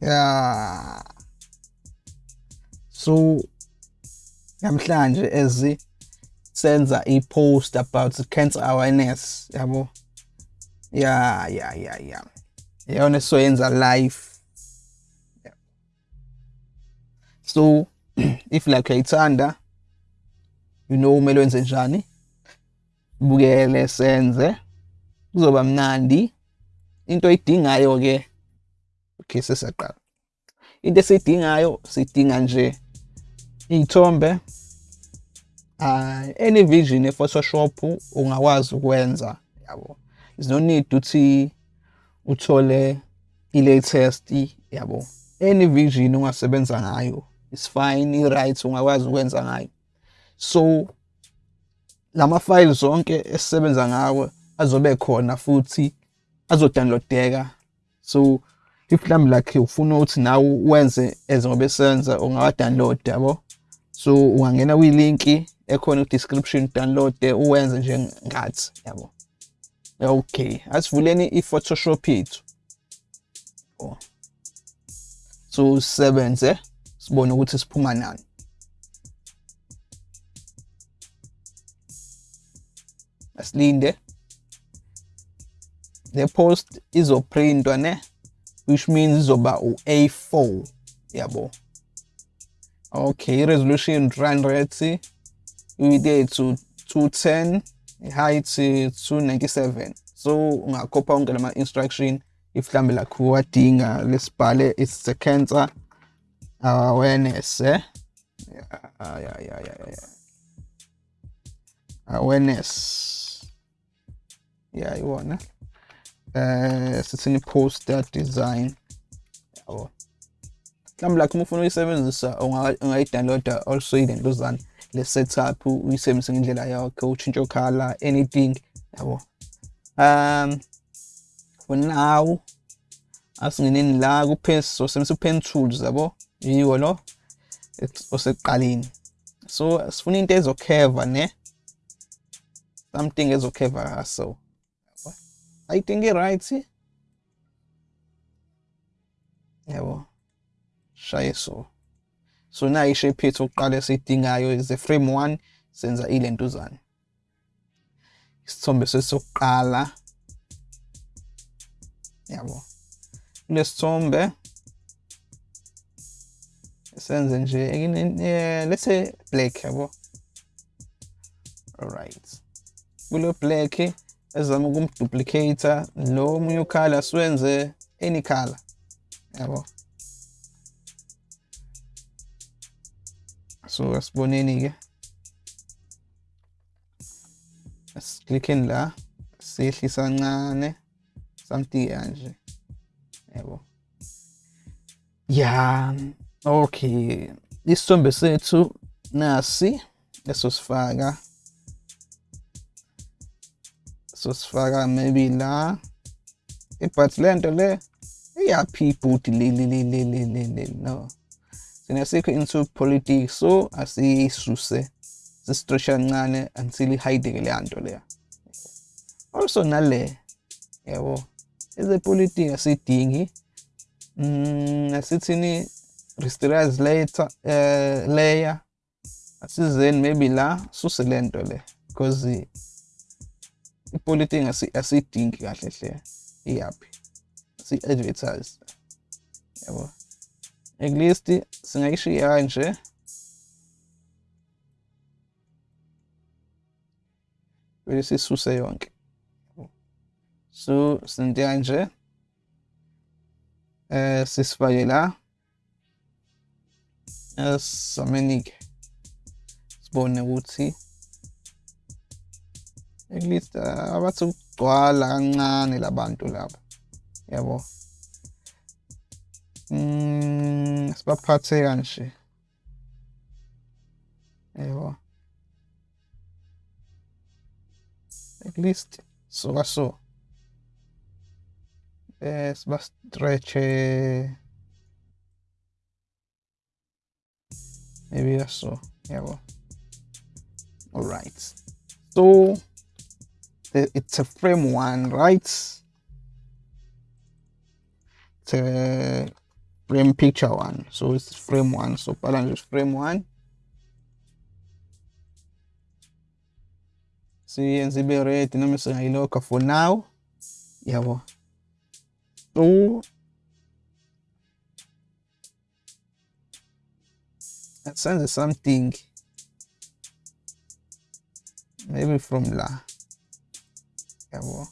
Yeah. So namhlanje as senza i-post about cancer awareness yabo? Yeah yeah yeah yeah iyona soyenza live yeah. so if like uyayithanda you know kumele wenze njani? Bukele senze. Kuzoba mnandi. Into oyidingayo ke okay sesiyaqala into esiyidingayo sidinga nje iy'thombe uh, any vision e-photoshop ungakwazi ukwenza yabo. There's no need ukuthi uthole i-latest yabo. Any vision ongasebenza ngayo is fine i-right ungakwazi ukwenza ngayo. So lama files zonke esisebenza ngawo azobe khona futhi azodownloadeka so if mhlawumbe like ufuna ukuthi nawe wenze as ngoba esenza ungawa-download yabo? So ungangena kwilinki ekhona ku-description download uwenze nje ngathi yabo? Okay asivuleni i-photoshop yethu. Oh. so sisebenze sibone ukuthi siphuma nani. Asilinde. The post izoprintwa ne? Which means izoba u-A4 yabo okay resolution run rate width yethu 210 height 297 so ungakhopha onke lama instruction if mhlambe like wadinga lesibhale it's a cancer awareness eh? Yeah yeah yeah yeah, yeah. awareness. Yeah iwona eh sithini poster design. Yabo mhlawumbe like uma ufuna uyisebenzisa ungayidownloada also ilentuzana le setup uyisebenzise ngendlela yakho utshintshe color anything. Yabo. Um for now asingeneni la ku so sebenzisa pen tools yabo. Yiwo lo osekuqaleni. So sifuna into ezokheva ne? Something is okay for ezokheva so I think it right? Yabo shaye so. So na ishape yethu oqala esiyidingayo is a frame 1 senza ilentuzana isithombe sesokuqala. Yabo. Kulesithombe senze nje let's say black yabo. Alright kulo black ezama ukumduplicator lo omunye ukhala siwenze any color. Yabo? So asiboneni ke asiklickeni la siyehlisa kancane something kanje yabo? Ya okay. Isithombe sethu nasi esosifaka sosifaka maybe la but lento le iyaphi ibhudi lelelelelele no. Sina sikho into politics so asisuse sisitresha kancane until ihideke leya nto leya. Also nale yabo ezepolitiki asidingi mm asithini rasterize later uh, layer asizeni maybe la suse lento le because ipolitiki asidingi kahle hle. Iyaphi? Si-advertise. Yabo. At least singayishiya kanje bese sisuse yonke. So sinto kanje eh sisifake la. Esamanike sibone ukuthi at least abathi ukugcwala kancane labantu laba yabo mm sibaphathe kanje yabo at least so so. Eh siba stretch maybe that's so yabo all right so it's a frame one right? It's a frame picture one. So it's frame one. So bhala nje frame one. Siyenze ibe ready noma singayilokha for now. Yabo so senze something. Maybe from la yabo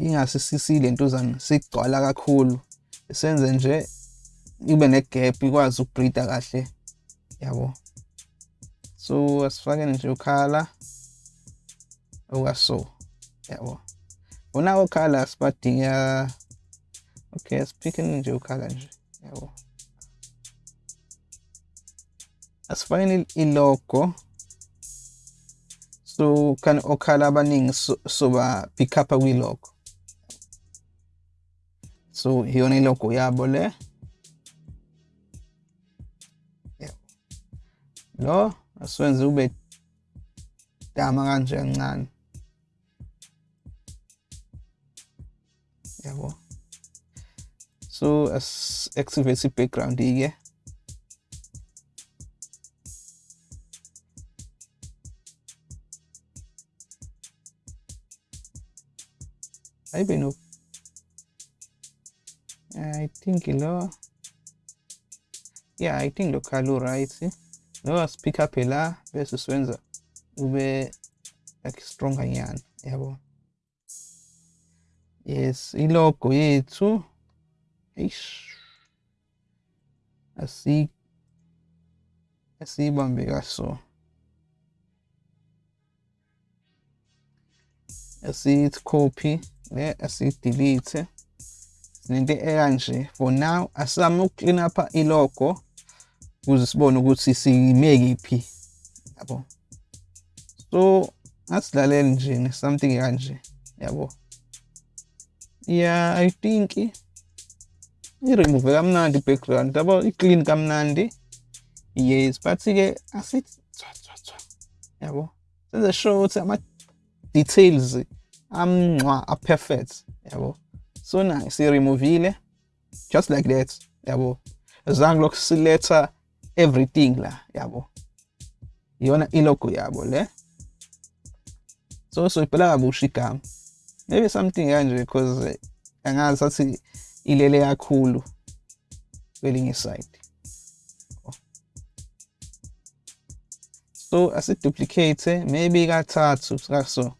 ingasisisi lento zana sigcwala kakhulu. Senze nje ibe negap ikwazi ukubreatha kahle yabo. So asifake nje ukhala okaso yabo. Una ukhala sibadinga okay siphikeni nje ukhala nje yabo. Asifake ilogo so kan okhala abaningi soba pick up kwi-logo so iyona ilogo yabo le. Lo asiwenze ube dama kanje kancane yabo. So as activate i-background ke ayibe no. I think lo yeah I think lo khala right? Lo speak up la bese siwenza ube like stronger nyana yabo? Yes ilogo yethu eish asi asibambe kaso. Asithi copy le asidelete sinento ekanje for now asizame ukuclean up ilogo ukuze sibone ukuthi sime kiphi yabo? So asilalele nje something kanje yabo? Yeah i think i-remove kamnandi i-background yabo? I-clean kamnandi. Yes but ke asithi yabo? Senze sure ukuthi ama-details amncwa a-perfect yabo. So na siremovile just like that yabo. Zange lokhu siletha everything la yabo. Iyona ilogo yabo le. So soyibhala kabusha igama maybe something kanje because angazi sathi ilele kakhulu kwelinye side so asiduplicate maybe kathathu so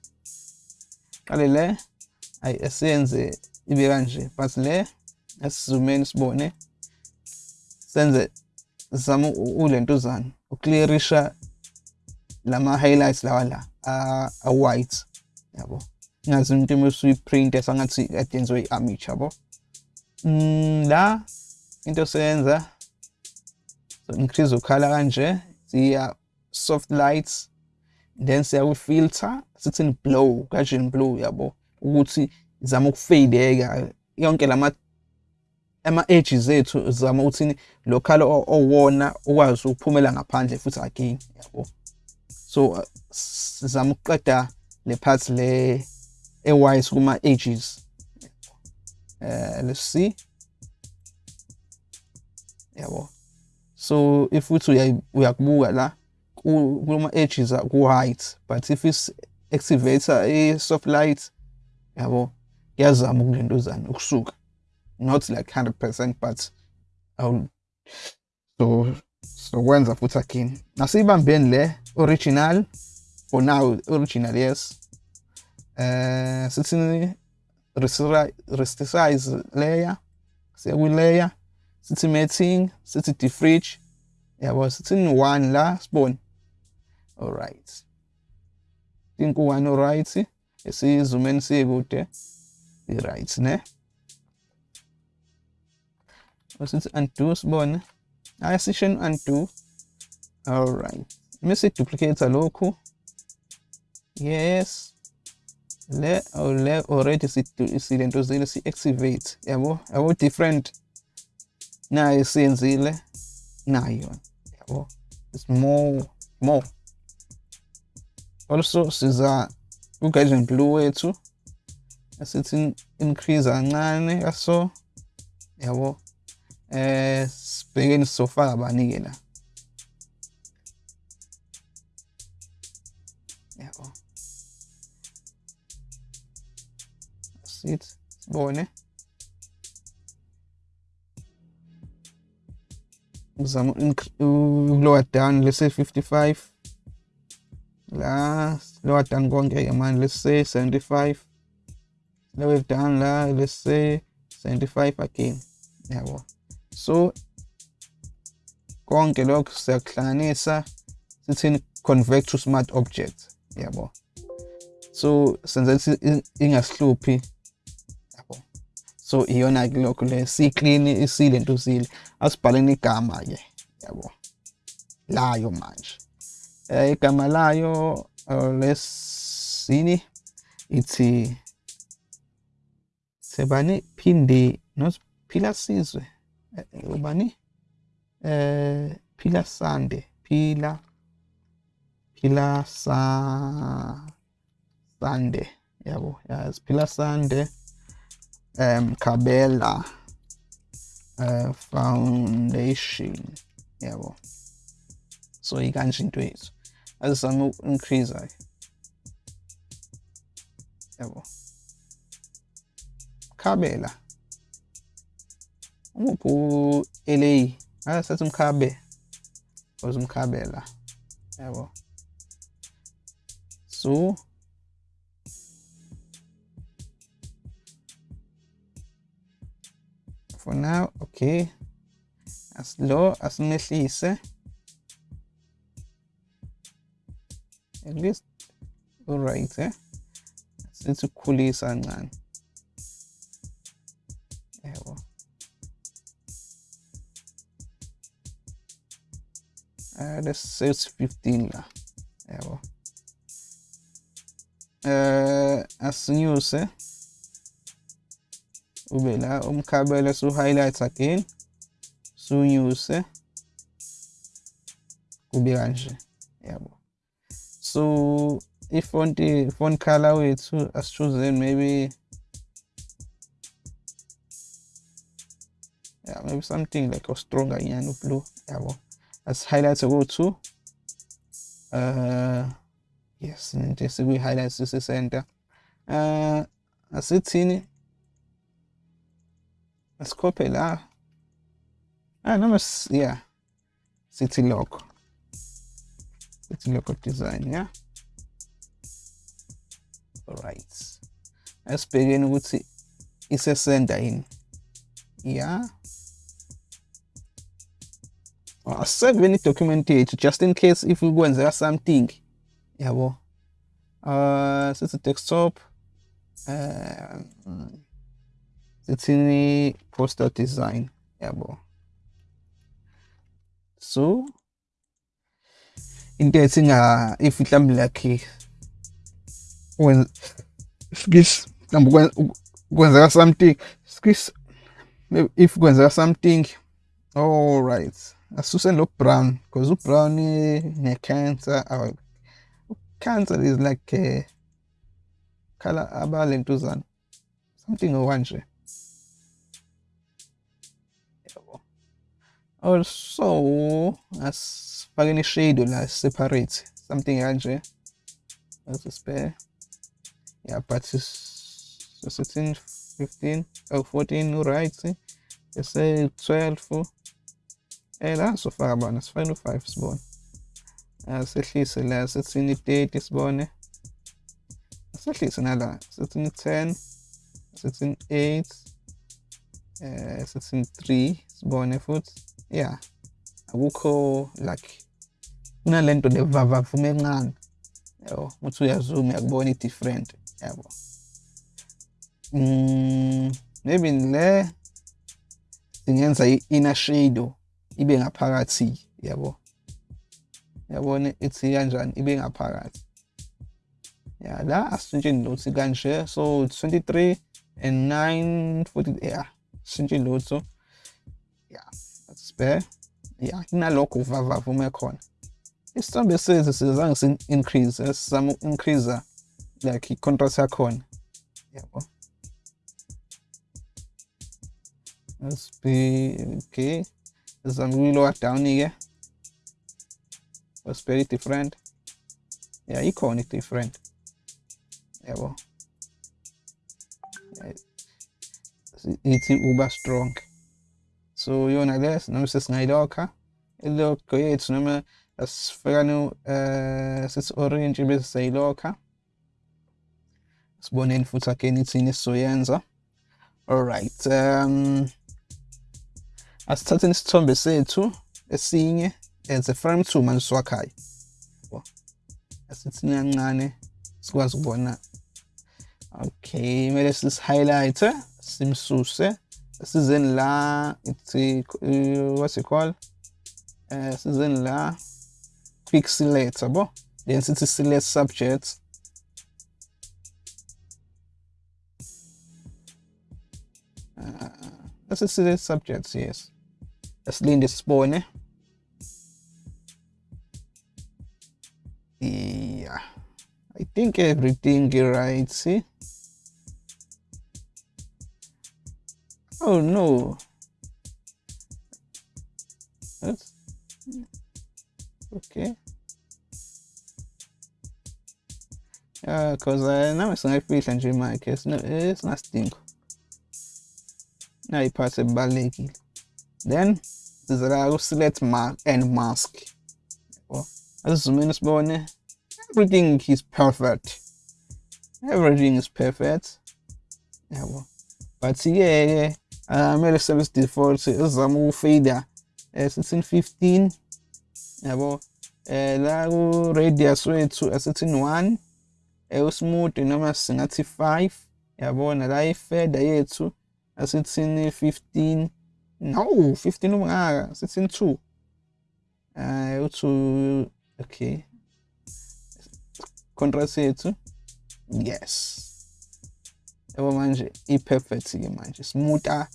qale le ayi asiyenze ibe kanje. But le asizumeni sibone senze zama ulentuzana uclearisha lama highlights lawa la a white yabo. Ngazi umuntu mesuyiprint esangathi adenziwe i-image yabo. Mm, la into senza so increase ukhala kanje siya soft lights then siya kwi-filter sithini blow kajeni blow yabo? Ukuthi zama ukufadeka yonke lama ama-edges ethu zama ukuthi lo khala owona ukwazi ukuphumela ngaphandle futhi again yabo? So sizama ukuqeda le part le e-white kuma-edges uh, let's see. Yabo? So if uthi uyakubuka la kuma-edges ku-white but if is activator i-soft light yabo yazama ukulentuzana ukusuka. Not like 100% but I'll, so sokwenza futhi again. Nasiyibambeni le original for now original yes. Uh sithi resize layer siya kwi-layer sithi matting sithi defridge yabo sithi one la sibone alright think one alright esizumeni siye kude i-right ne? Sithi undo sibone. Ayasisheni undo. Alright mase duplicate lokhu? Yes. Le or le already silento zile si activate yabo yabo different. Nayo siyenzile. Nayo. Yabo it's more more also siza uguardian blue wethu. Asithi increase kancane kaso yabo. Eh sibhekeni sizofaka bani-ke la? Yabo. Sit sibone. Ngizama ukulower down let's say 55 la lower down konke-ke manje let's say 75 lower down la let's say 75 again. Yabo so konke lokho siyakuhlanganisa sithini convert to smart object yabo so senza ukuthi ingasihluphi yabo so iyona-ke lokho le si-clean isilento sile asibhaleni igama-ke yabo layo manje um igama layo lesini ithi sebani phinde nosiphila sizwe ubani? Eh phila sande phila phila sa sande yabo yes phila sande um kabela uh, foundation yabo. So ikanje into yethu. a zanu încrizaj. Evo. Kabe la. Mwen pou eleyi. A ah, se kabe. Um o zum kabe. Evo. So. For now, okay. As low as Messi is. at least all right eh? since kuli sangan ewa uh, let's say it's 15 lah. Ewa uh, as news eh? Ubela umkabela su highlights again. Su news eh? Kubiranje yabo so ifont font color wethu aschooseni maybe yeah maybe something like a stronger nyana blue yabo as highlight go-to uh yes into esikuyi-highlight sisi-center uh asithini asikhophe la ah noma yeah sithi let's look at design yeah? All right. As begin with it's a sender in. Yeah? Well, save any documentation just in case if we go and there's something. Yeah well uh it's a desktop. Uh, it's in the poster design. Yeah well. So into ethi nga if mhlawumbe like skis mhlawumbe kwenzeka something skis if kwenzeka something all right asuseni lo brown because ubrown ne-cancer or cancer is like uh, color abalentuzana something okanje also as pag ini-schedule as separate something else eh? as a spare. Yeah but so 16 15 or 14 right eh? They say 12 eh, and so 5 born as final 5 is born. As at least last 16 8 is born as at least another 16 10 16 8 uh, 16 3 is born foot yeah. Akukho like kunalento levavavume encane. Yabo uthi uyazoom uyakubona i-different yabo. Mm, maybe le singenza i-inner shadow ibe ngaphakathi yabo. Yabona ithi kanjani? Ibe ngaphakathi. Ya la asishintsheni lutho kanje so 23 and 9 40 yeah sishintsheni lutho yeah. Spare yeah kunalokho uvavava uma khona. Isithombe sethu sizange si-increase sizama uku-increase like i-contrast yakhona. Yabo. Be okay. Sizame ukuyi-lower down-ke. Was very different. Yeah ikhona i-different. Yabo. Ithi uba strong so you know this, number six pseudonagas, não se snajdoka, ilo koyets nome asferanu sis orange it's sailoka. in futhi akeni ithini esizoyenza. Alright, um, asithatheni isithombe sethu esinye as a frame two manje siwakhayo. it's kancane sikwazi ukubona. Okay, kumele sis highlight simsuse season la it's a, uh, what's it called? Uh, season la quick select bo then it is select subject. Uh, let's select subjects yes. Let's lean this spawn eh? yeah. I think everything right see? Oh no. That's okay. Uh, cause uh, now it's not free and remark. It's not it's not stink. Now you pass a balegi. Then there's a select mark and mask. Oh, that's the minus bone. Everything is perfect. Everything is perfect. Yeah, well, but yeah. Uh, amele service default ezama ukufader eh 1615 yabo eh uh, la ku radius wethu uh, asithini 1 eh smooth noma singathi 5 yabona la ifader yethu asithini 15 no 15 noma ah asithini 2 eh uh, uthu okay. Contrast yethu yes. Yabo manje iperfect ke manje. Smoother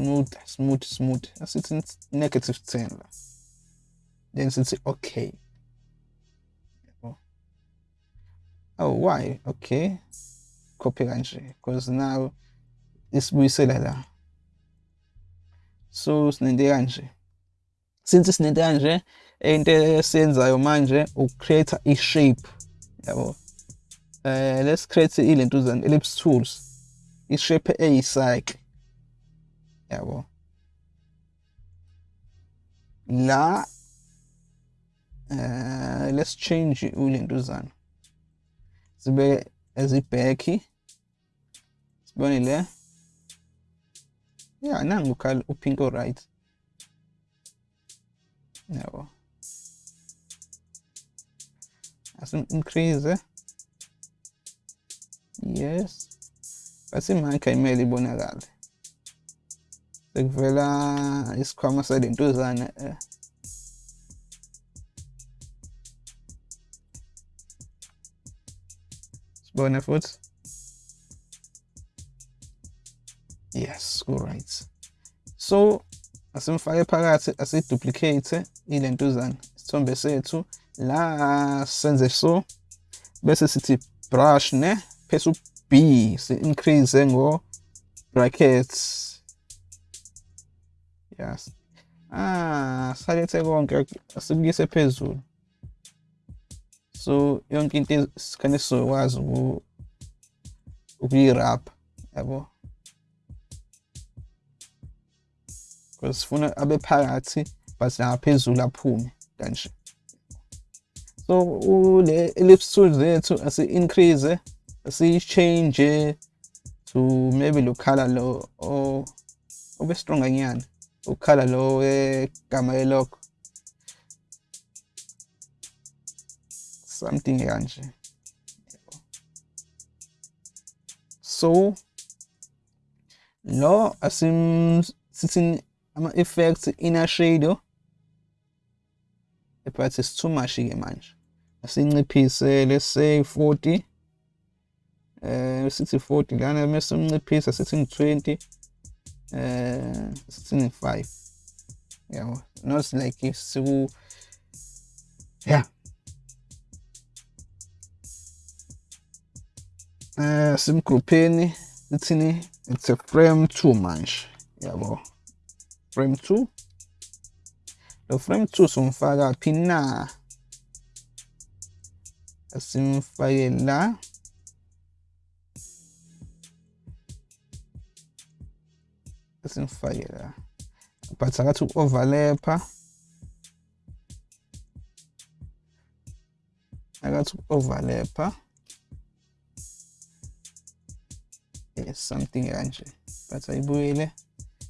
smooth smooth smooth. As it's in negative 10 then it's okay. Oh why? Okay. Copy copyright because now this we say like that so sinendekanje since it's in the into esiyenzayo manje ukucreate i-shape. Yeah, eh let's create ilento zan ellipse tools. It's shape eyisayikhe É, Evo. La, uh, eh, let's change Ulindusan. Zibe ezibheki. Sibonile. Yeah, é. é, nangu kal upingo right. Yabo. Asim increase. Yes. Basi makha imeli ibonakale. Sekuvela isikhwama salentuzana eh. sibone futhi? Yes right so asimfake phakathi asiduplicate ilentuzana isithombe sethu. La senze so bese sithi brush ne phese b si increase ngo brackets yes. Ah salethe konke asikuyise phezulu. So yonke into sikhane sizokwazi ukuyirap yabo? Because sifuna abe phakathi but naphezulu aphume kanje. So ule ellipse tool zethu asi increase asi change to maybe lo color lo o obe strong nyana. Ukhala lo wegama elokho something kanje so lo asim sithini ama effects inner shadow. But it's too much ke manje asinciphise let's say 40 eh sithi 40 lana mase umnciphisa sithi 20 eh sithi 5 yabo not like siku yeah. Eh simgroupeni ithini it's a frame 2 manje yabo frame 2 lo frame 2 somfaka phi na asimfake la asimfake la. But akathi uku-overlapha akathi uku-overlapha yes something kanje. But ayibuyele.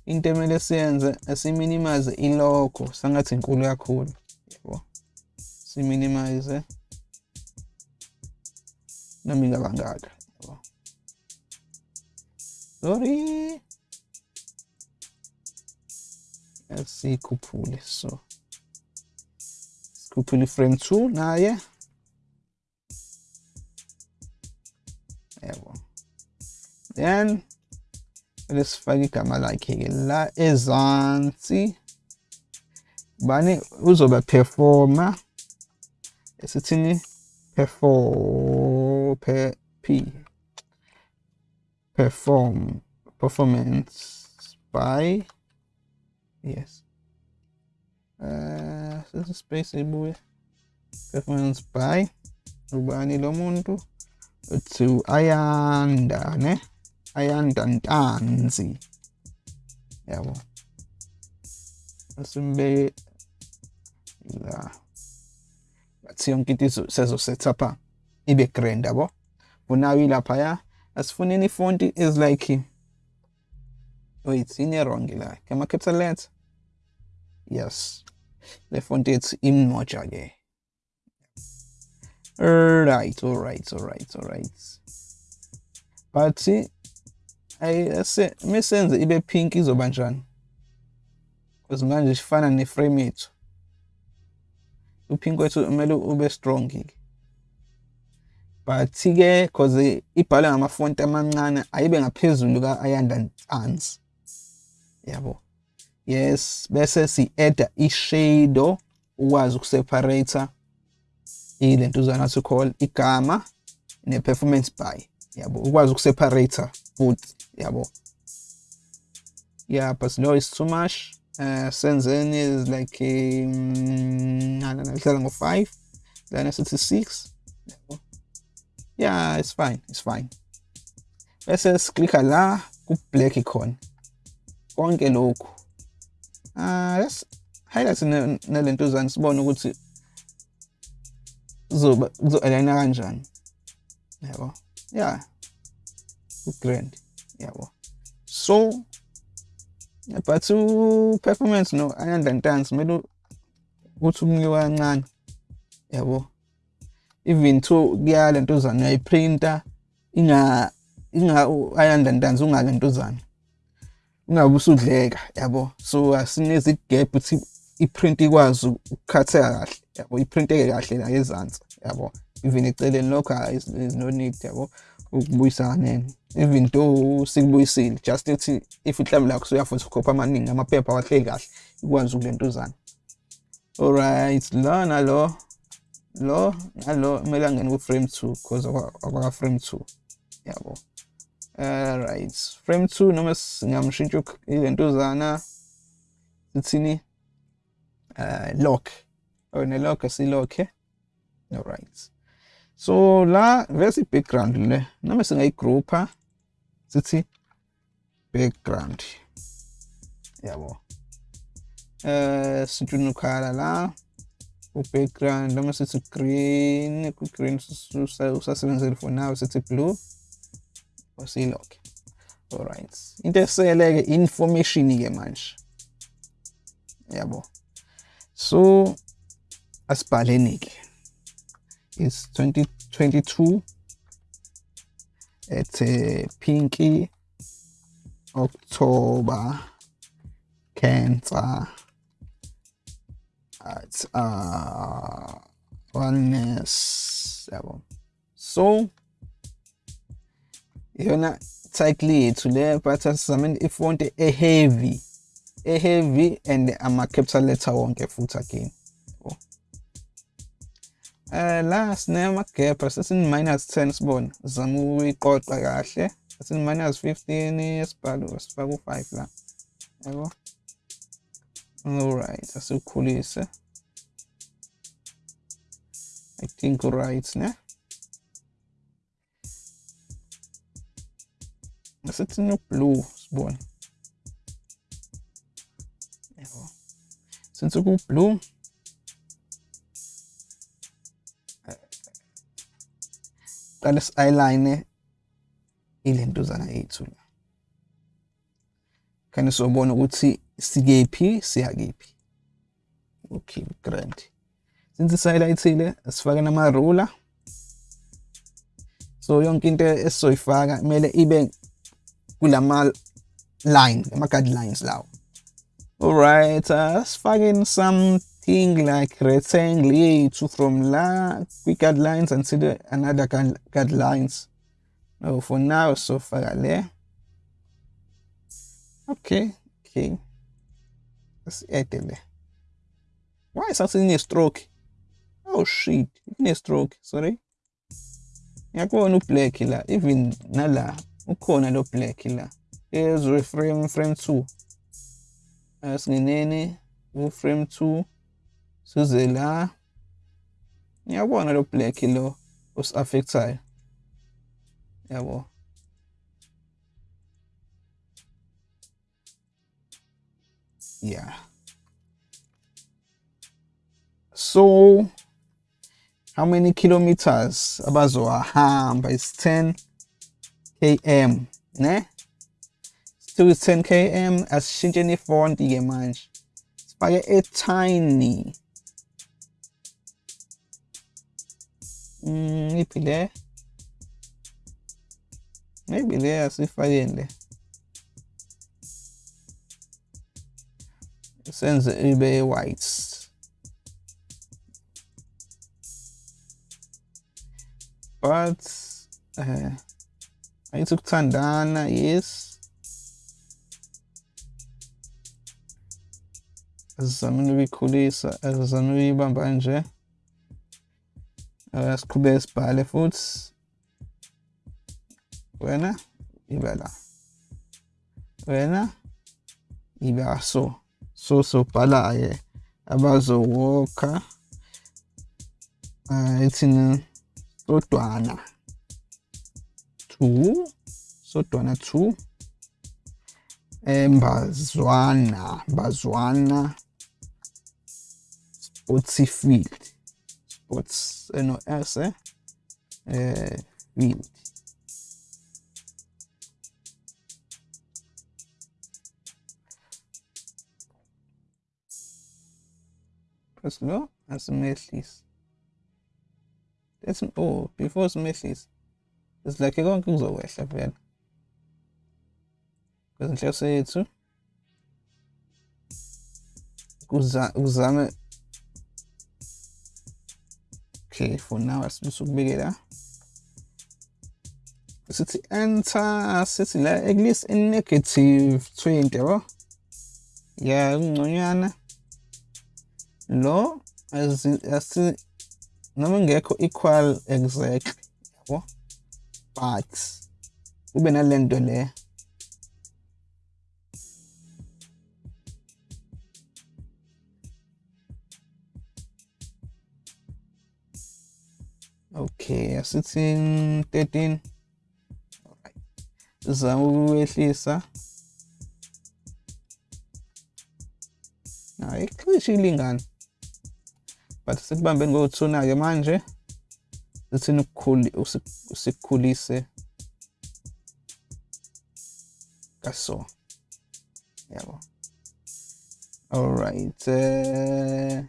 Into emele siyenze asiminimize ilogo sangathi inkulu kakhulu. Yabo siminimize. Noma ingabangaka yabo FC Cupuli. So. Cupuli frame 2, nahe. Jawohl. Then, resfagi kama lakegi la ezansi. Bani uzoba performa. Esitini perform, per, p. Perform, performance Spy. Yes. Uh sesi space ibuye performance by ubani lo muntu uthi ayanda ne ayanda ntanzi yabo asimbe la bathi yonke into sezo setupha ibe grand yabo unayo laphaya asifuneni ifonti is like Wait, senior wrongila. Can I capitalize? Yes. The font is im. Alright, alright, alright, alright. But I say, me sense ibe pink izobanjani. Because manje sifana neframe it. Upingo wethu kumele ube strong ke. But ke because eh, ibhalwe ngamafonti amancane ayibe ngaphezulu ka ayanda nsansi. Yabo. Yes bese si-adda i-shadow ukwazi ukuseparata ilentuzana to call igama ne-performance by. Yabo ukwazi ukuseparata futhi yabo. Yeah but no is too much. Uh, senzeni is like ihlala ngo-5 then asithi 6 yabo. Yeah it's fine it's fine. Bese siklikha la ku-black ikhona konke lokhu. Ah let's highlight nalentuzana sibone ukuthi kuzoba kuzo-aligna kanjani. Yabo. Yeah ku-grand. Yabo. So but u-performance no ayandantansi kumele ukuthi umnike kancane. Yabo. Even to kuya lentuzana uyayiprinta inga inga ayandantansi ungalentuzana ungabe usudleka yabo? So asinezi gap ukuthi iprint ikwazi ukukhatheka kahle yabo? Iprinteke kahle la ezansi yabo? Even eceleni lokho is no need yabo? Ukubuyisa nene. Even though sikubuyisile just ethi if ihlambi lakho suyafuna ukukhopha amaningi amaphepha wahleli kahle ikwazi ukulentuzana alright lo nalo lo nalo kumele angene ku-frame 2 because akwaka frame 2 yabo? Alright frame 2 noma singamshintsha ilentuzana sithini uh, lock. Or ne-lock asilokhe alright. So la vese i-background le? Noma singayigroupa sithi background. Yabo. Eh sintshuna ukhala la u-background noma sithi green ku-green usasebenzele for now sithi blue. Fossilok. Alright. Intressant läge information manch. Jawohl. So as Balenik is 2022 at Pinky Oktober. Cancer at uh, äh, oneness. Jabo. So iyona title yethu le but asizameni ifonte e-heavy e-heavy and ama-capital letter wonke futhi again. Oh. uh, la minus 10 sibona zama ukuyiqoqa kahle. Asini minus 15 esibhalo sifaka u5 la. Yabo alright asikhulise i think right ne Das ist nur Blue Spawn. Це циноплю збон. Його. Синцуку плю. Alles alleine ilentuzana yethu la. Khane sobona ukuthi sikephi siya kephi. Okay, grand. Since siyilayithile sifake nama Roller. So yonke into esizoyifaka kumele ibe Gulamar line. Gulamar lines now. Alright, uh, let's find something like rectangle A2 from la quick lines and see the another card lines. Oh, for now, so far. Eh? Okay, okay. Let's add it. Why is that in a stroke? Oh shit, in a stroke, sorry. Yakuwa no black killer, even nala ukhona lo black la. Ezwe frame frame 2 asingenene u-frame 2 size la. Ngiyabona lo black lo osi-affectayo yabo. Yeah. So how many kilometers abazohamba? Is 10 km, né? Tusen km aşınca form diyemez. Spaya e tiny. Hmm, there bile? Ne bile asıl fayenle. Sense eBay Whites. But uh, ayithi ukuthandana yes asizamile ukuyikhulisa asizamile ukuyibamba nje siqhubeke sibhale futhi wena iba la wena iba so so sobhala-ke abazowokha um ithina sodwana zu. Sotwana zu. E Mbazwana. Mbazwana. Sports Spots, Sports, eh, no, S, eh? eh field. Press low and Smithlis. That's, oh, before Smithlis. It's like konke kuzokwehla vele kwezinhloso yethu kuzame okay for now asibisa ukubekela sithi enter sithi la at least in negative 20 yabo ya ungconywana lo asi noma ngekho equal exactly yabo but kube nalento le. Okay asithi 13 alright. Sizama ukwehlisa. Hayi cishe ilingana. But sikubambeni ngo-2 ke manje. Sithini usikhulise kaso. Yabo. Alright eh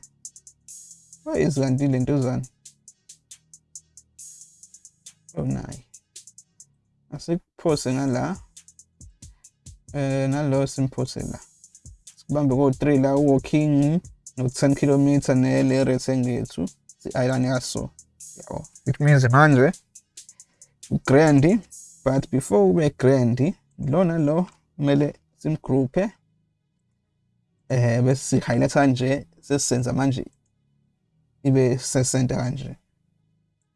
wayizikanti lentuzana oh nayi. Asikuphose ngala eh nalo simphose la. Sikubambe ko-3 la walking no-10 km nele rectangle yethu si-island yaso. Yabo it means manje. Ugrandi but before ube grandi lona lo kumele simgruphe eh bese si-highlighta nje sesisenza manje ibe sesenta kanje.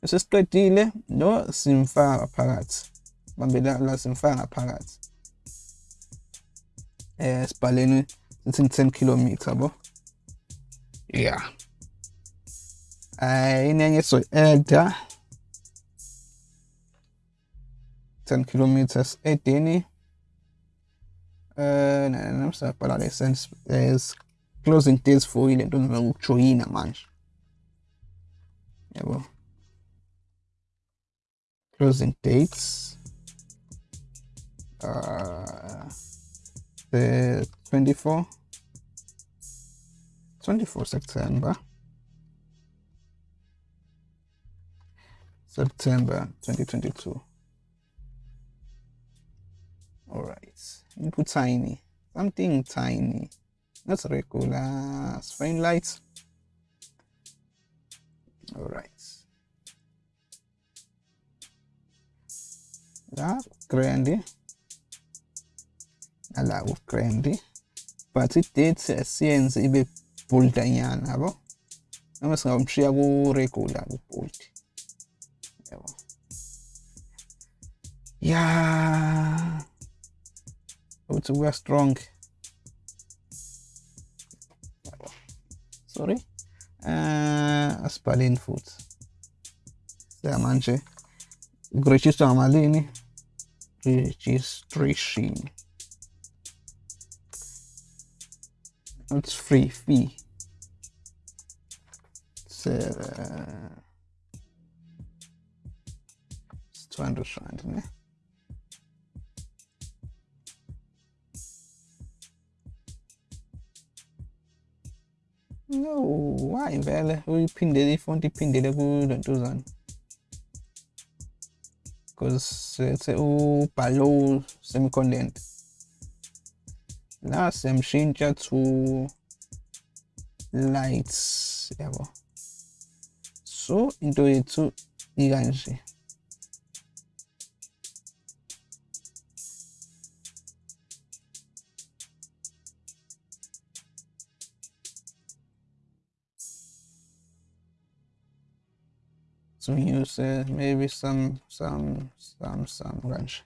Bese siqedile lo simfaka phakathi. Sibambe la la simfaka ngaphakathi eh sibhaleni sithi 10 km yabo yeah. I need to add 10 kilometers 18. Uh, nej, närmsta parallellen är closing tills får in den med Ukraina match. Jawel. Closing dates. Uh, the 24. 24 September. September 2022. All right, input tiny, something tiny, not regular, spring light. All right. La grande, allora grande, partitezza siyenze ibe bold yanyana yabo, noma singamshiya ku regular ku bold. Evo. Yeah. I would we are strong. Sorry. Uh, yeah food. Diamante. Grecisto Amalini. Registration. It's free fee. So, uh, 200 No, why in? We pin the ifonti pin the level don't do that. Because it's a oh, below semicontent. La semshintsha to lights yabo. So into yethu ikanje. Some use maybe some some some some mm-hmm. branch.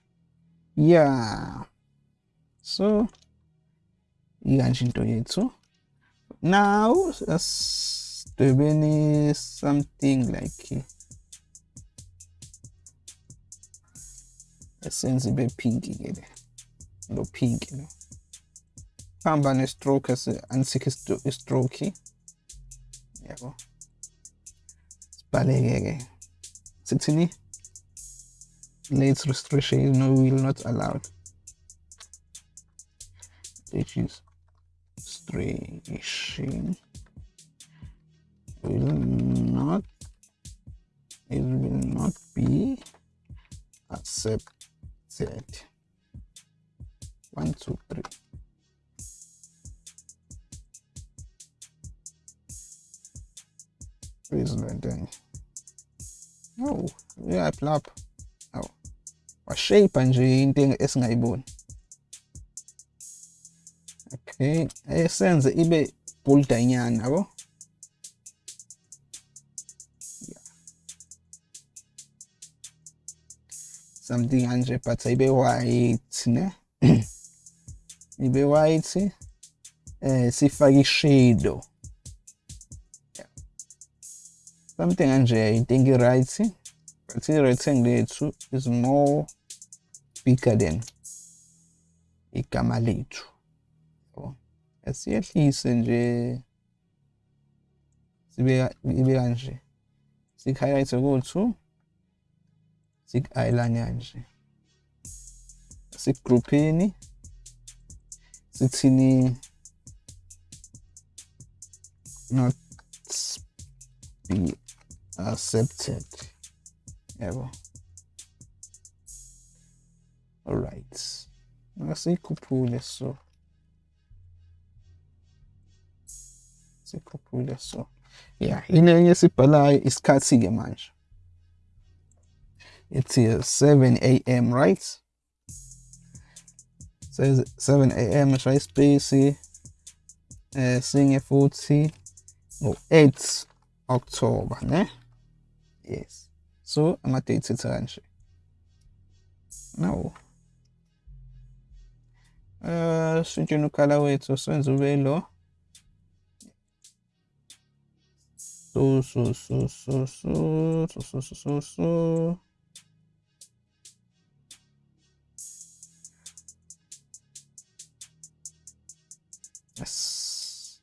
yeah. So wrenching to it so now as to be something like a sensible pink ke pinky you know lo hamba ne stroke as ansikho stroke yabo ke sithini late restriction no will not allowed is registration will not it will not be accepted. One two three please let them oh uyayiplap aw washape nje into esingayiboni. Okay esenze ibe boldanyana yabo? Something kanje but ibe white ne? Ibe white eh sifake ishadow. Something kanje i think right but the rectangle yethu is more bigger than igama lethu. Asiyehlise nje sibe ibe kanje. Sik-highlight ku-two sik-eyeliner nje. Sigrouphini sithini not be accepted. Yabo alright asikhuphule so. Sikhuphule so. Yeah ile enye sibhalayo isikhathi ke manje it's here 7 am right? Says 7 am try space eh singe futhi ngo-8 October ne Yes. So amateuiți să ranche. Now. Uh, sujinu kalawe tso senzu velo. So so so so so so so so so so. Yes.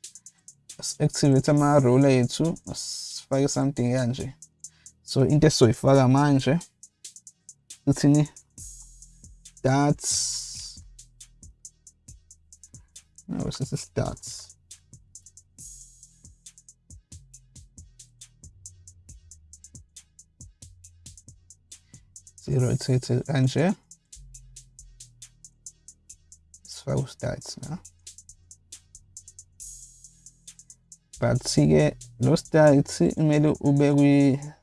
Activate ama role yethu. Sifake something kanje. So in indesto if vagamanje. Utsini. That's no, was ist das? That's. Zero, zero, zero, anje. Das war aus Stats, ne? Patzige, los da, jetzt sind wir über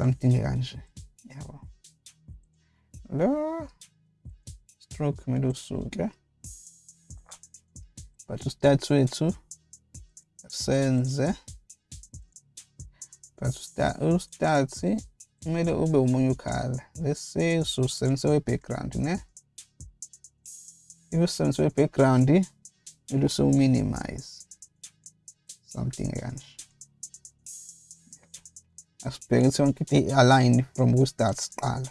something range. Jawohl. Da. Stroke med osuga. Patustatu yetu. Senze. Patustati kumele ube umunye ukhala. Lesi ususense we-background ne. If usense we-background kumele usu-minimize. Something kanje. As person que te aligned from who's that style.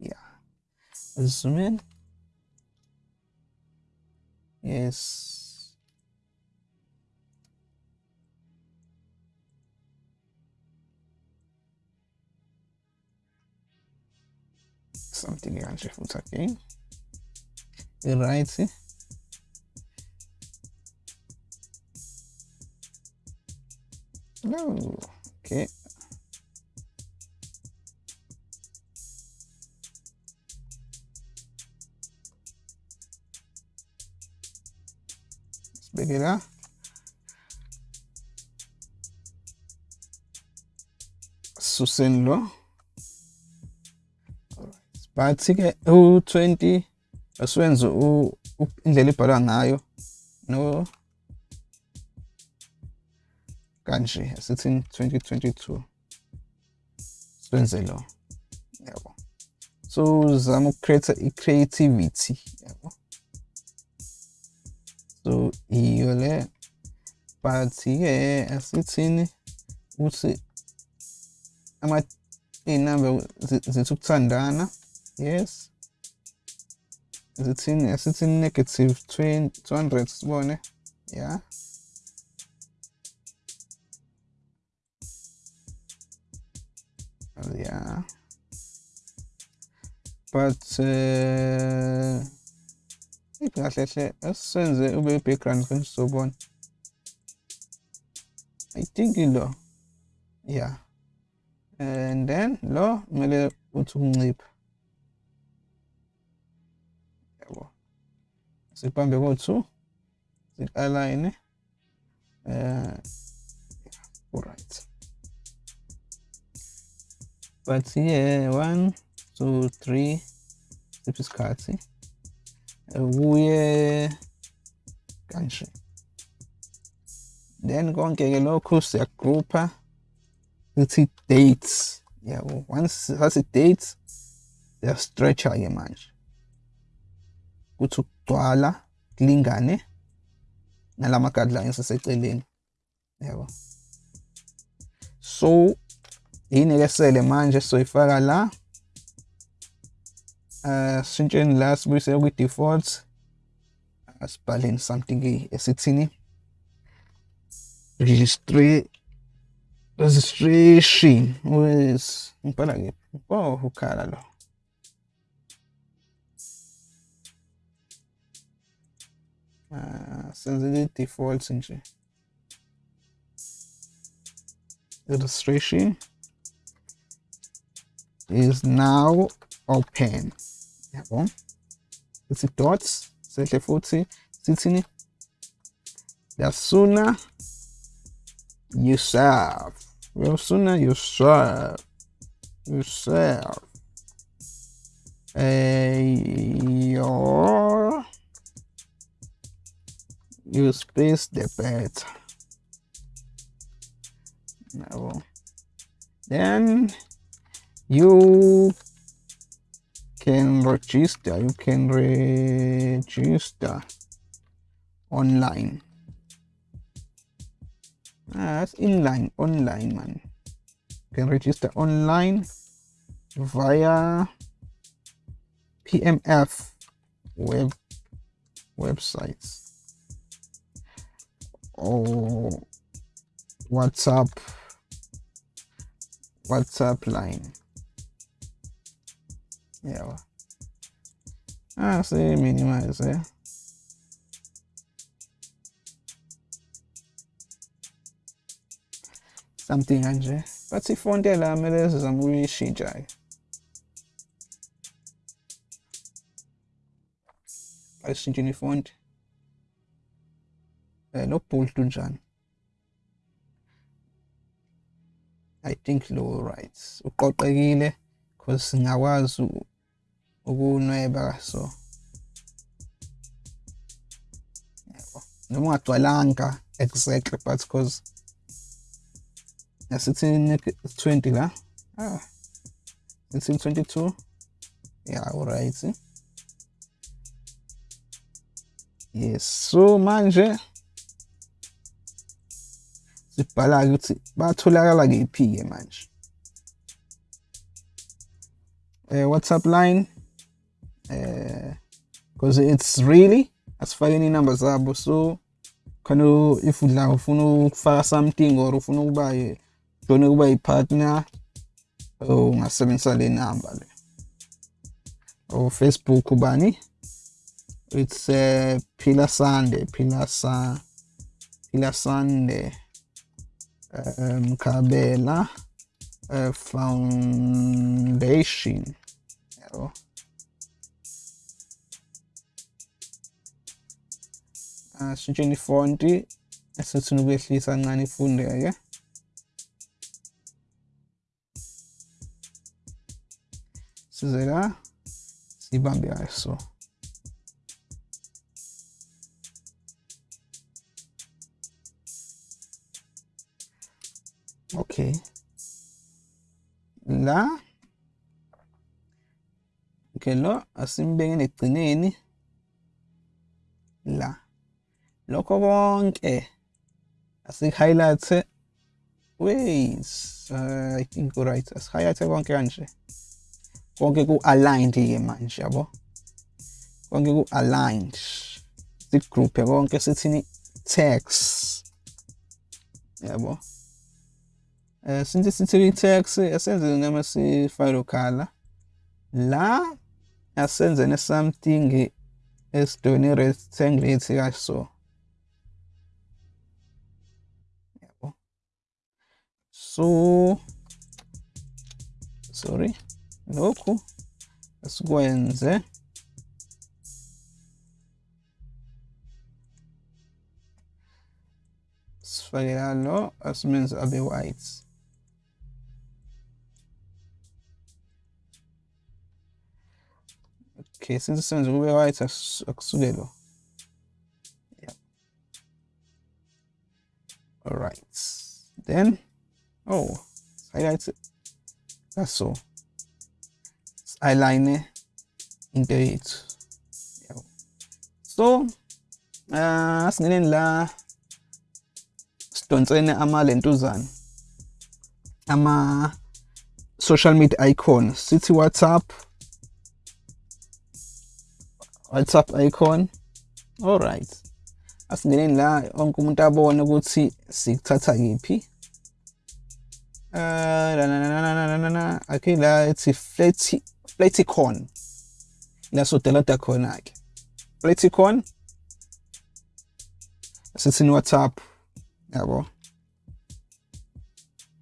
Yeah. Zoom in. Yes. Something else for okay. Right. No. che svenirà susello bathi-ke u-20 aswenze indlela ibhalwa ngayo no? Kanje asithini 2022 siwenze lo yabo. So uzama ukucreate i-creativity yabo. So iyo le but-ke asithini ukuthi iy'namba zithi ukuthandana yes. Zithini asithini negative 20 200 sibone? Yeah but uh kahle hle asisenze ube i-background kanje sizobona i think lo yeah. And then lo kumele uthi ukuncipha yabo sibambe ko-two zik-align uh alright. But yeah one two three siphi isikhathi kuye kanje then konke-ke lokhu siyagroupa sithi dates yabo once sathi dates siyastretcha-ke manje kuthi ukugcwala kulingane nalama guidelines aseceleni yabo so yini ke sele manje soyifaka la sishintsheni la sibuyise kwi default asibhaleni something esithini registration. With ngibhala ke oh ukhala lo. Uh senze default nje registration is now open yabo ithi dots sehle futhi sithini the sooner you serve the sooner you serve you serve uh, your you space the better yabo then you can register you can register online. Ah, that's inline online man. You can register online via pmf web websites or whatsapp whatsapp line yawa I sai minimize eh? something anje if fonde la mere zamuri shijai ashinjini fonde eh, lo pultu njani i think lo right uqoqekile because ngakwazi ukunweba so. Yebo. Noma ungagcwalanga exactly but because yasithini 20 la? Ah sithini 22 yeah alright. Yes so manje sibhala ukuthi batholakala kephi ke manje? Eh WhatsApp line? eh because it's really asifakeni inamba zabo. So khona if udla ufuna ukufaka something or ufuna ukuba jone kuba yi-partner ungasebenzisa le number le. Or Facebook ubani? It's uh, Pilar Sande Pilar Sa Pilar Sande um, Kabela uh, Foundation yabo. Asishintsheni ifonti esithini ukwehlisa kancane ifundeke size la sibambe kayo so. Okay. La okay lo asimbeke negcineni. La. Lokho konke. Asik-highlight wait uh, i think right. Asi-highlight konke kanje. Konke ku-aligned ke manje yabo? Konke ku-aligned. Sigroupe konke sithini? Text yabo? Eh since sithi text asenze noma sifile khala la asenze something esidoni rectangle ethi kaso so sorry. Lokhu asikwenze eh? sifakela lo asimenze abe white. Okay since senze kube white akusuke lo yeah. All right then Oh, Highlights. Ach so. Das Alleine in Berit. So, ah, uh, singenela sidonsene amalentuzane ama-social media icon. Sithi whatsapp. Whatsapp icon. Alright Das la? Onke umuntu abone ukuthi sikuthatha kiphi äh, na, na, na, okay, la fleți, flețicon. La sutelă de conac. Flețicon. Das ist in WhatsApp. Jawohl.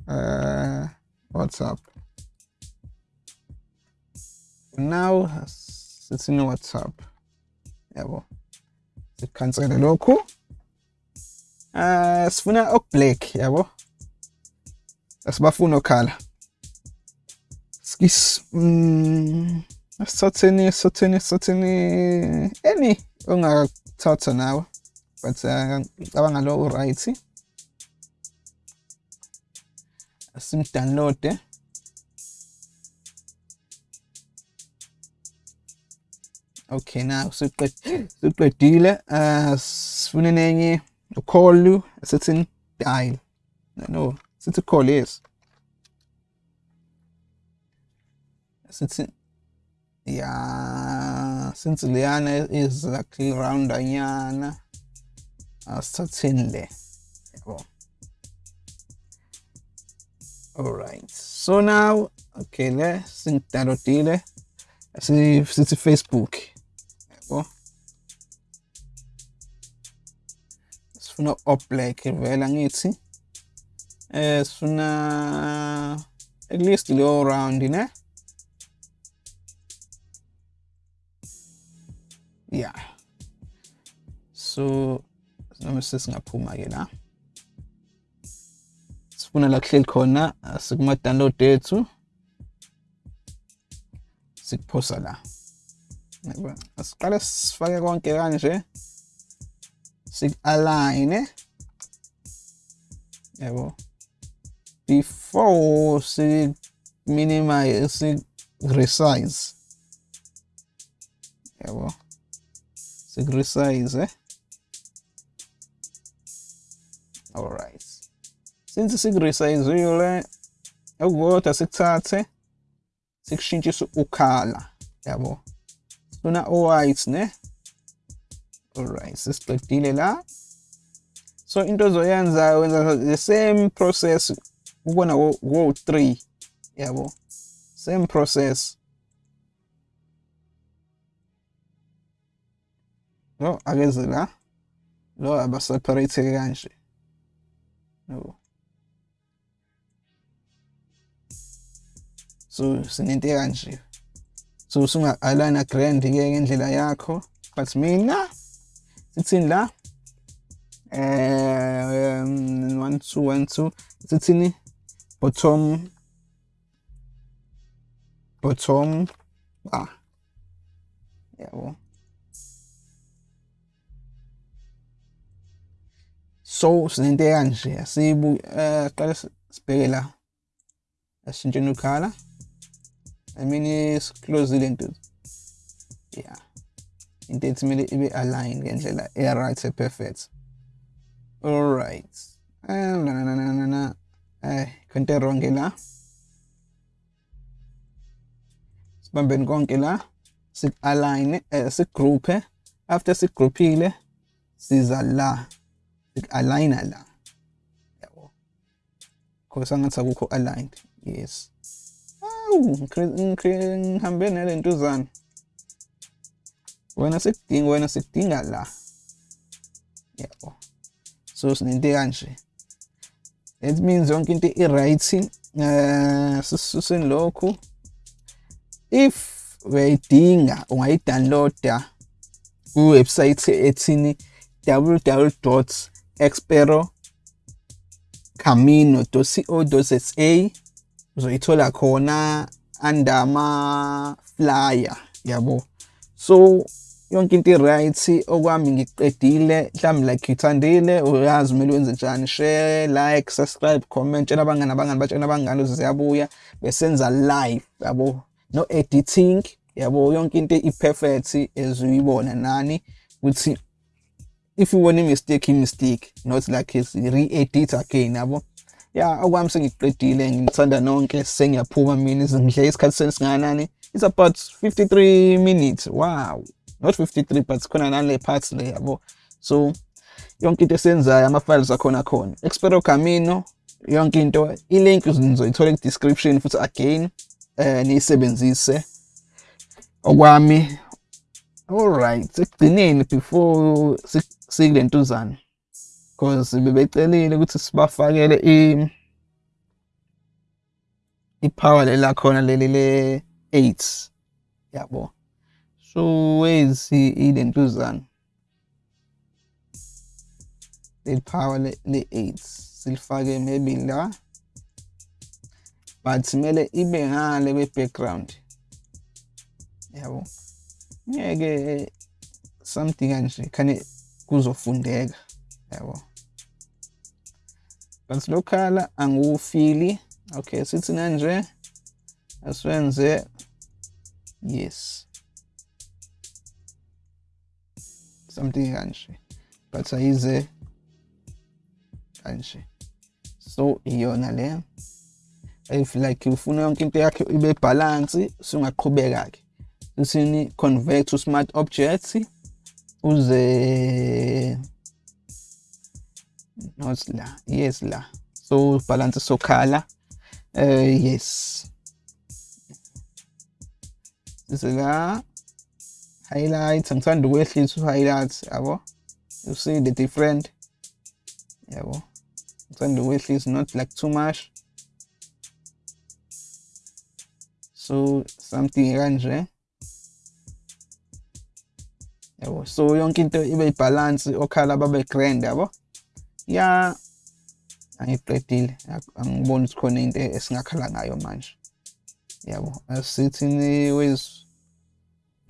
Äh, WhatsApp. Genau, das ist in WhatsApp. Jawohl. Du kannst eine Loco. Äh, es ist ein Blick, jawohl. Asibafuna okhala skis mm asithatheni asithatheni asithatheni any ongakuthatha nawe but ngicabanga lo right simdownloade okay now siqedile uh sifune nenye call you sithi dial no since a collie is. Yeah, since Liana is exactly around Anyana, uh, certainly. Oh. All right. So now, okay, let's think that out. Let's see if it's a Facebook. Oh. not up like a well and ngithi eh sifuna at least leyo round ne yeah so noma sesingaphuma ke la sifuna la kuhleli khona sikuma download ethu sikuphosa la yabo asiqale sifake konke kanje sik-align yabo before she minimized resize. Yeah, well, she resize, eh? Alright. Since she resize, yule, eu vou até se tate, se ukala, yeah, well. Suna white, ne? Alright, sispektile la. So into zoyanza, the same process ukubona wo-3 yabo. Same process. Lo akeze la. Lo abaseparate kanje. Yabo. So sinento kanje. So sunga-alana grand-ke ngendlela yakho. But mina sithini la? Um one two one two. Sithini? Bottom bottom bar yabo so sinento kanje asibu eh qala sibheke la asintsheni ukhala I mean it's close lento yeah into ethi kumele ibe align ngendlela e-right e-perfect alright. Na na na na na eh konke wrong la sibambeni konke la sik-align eh sigroupe after sigroupile siza la sik-aligna la yabo because angathi akukho aligned yes. Awu ngihambe nalentuzana wena sikudinga wena sikudinga la yabo so sinento kanje it means yonke into i-right eh sisuseni lokhu if uyayidinga ungayidownloada kuwebsite ethini www.experocamino.co.za uzoyithola khona under ama flyer yabo. So yonke into i-right okwami ngiqedile mhlawumbe like ngithandile uyazi kumele wenze njani share like subscribe comment tshela abangani abangani batshela abangani ukuthi ziyabuya besenza live yabo. No editing yabo yonke into i-perfect ezuyibona nani ukuthi if you want a mistake i-mistake not like re-edit again yabo. Ya okwami sengiqedile ngithanda nonke sengiyaphuma mina ngidle isikhathi sesinganani it's about 53 minutes wow. Not 53 but khona nale parts le yabo. So yonke into esenzayo ama-files akhona khona expero camino yonke into i-link nizoyithola ku-description futhi again eh niyisebenzise. Okwami alright sekugcineni before sikulentuzana because bebecelile ukuthi sibafakele i ipower lela khona leli le 8 yabo. So wezi ilentuzana le power le 8 silifake maybe la but kumele ibe ngale kwe background yabo? Ngeke something kanje khane kuzofundeka. Yabo? But lo khala angiwufili. Okay sithi manje asiwenze yes. Something kanje but ayize kanje so iyona le. If like ufuna yonke into yakhe ibe balance singaqhubeka ke usini convert to smart objects uze not la yes la. So balance sokhala uh yes. Sila highlights ngithanda ukwehlisa u-highlights yabo? You see the different yabo? Ngithanda ukwehlisa not like too much. So something kanje yabo? So yonke into ibe ibalance okhala babe grand yabo? Ya angiqedile angiboni ukuthi khona into esingakhala ngayo manje yabo? Asithini ways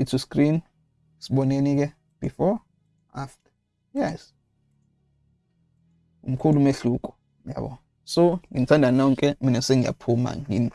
to screen? Siboneni ke before after. Yes. Umkhulu umehluko yabo. So ngithanda nonke mina sengiyaphuma ngini.